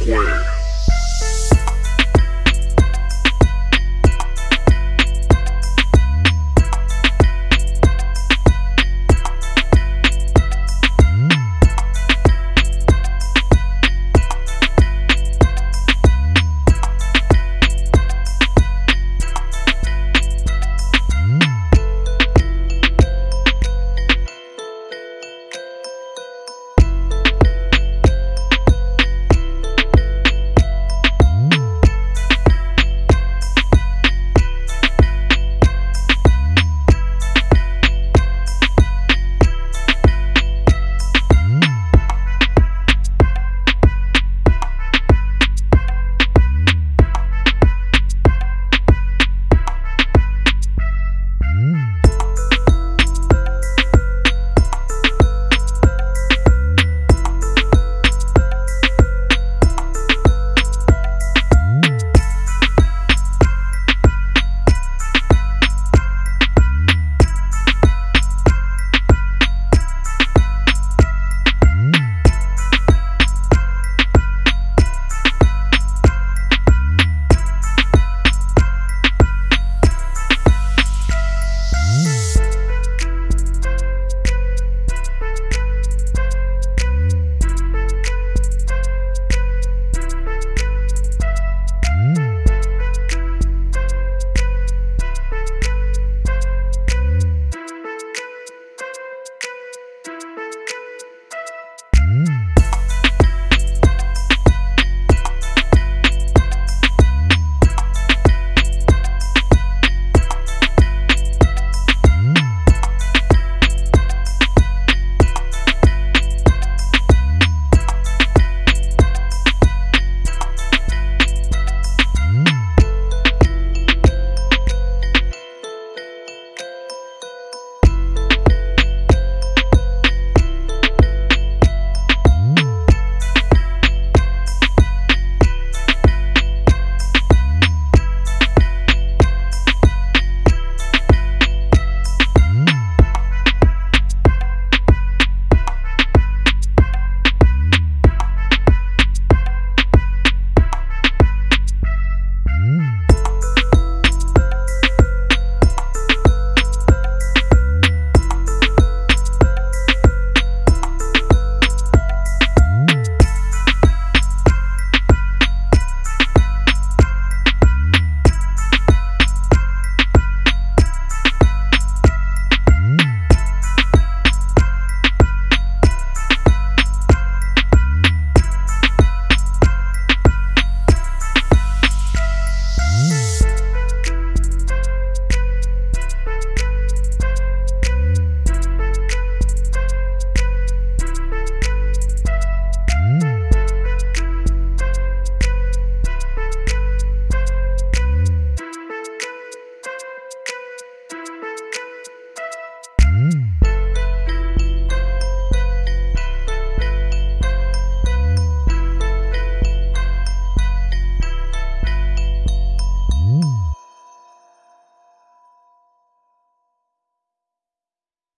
square.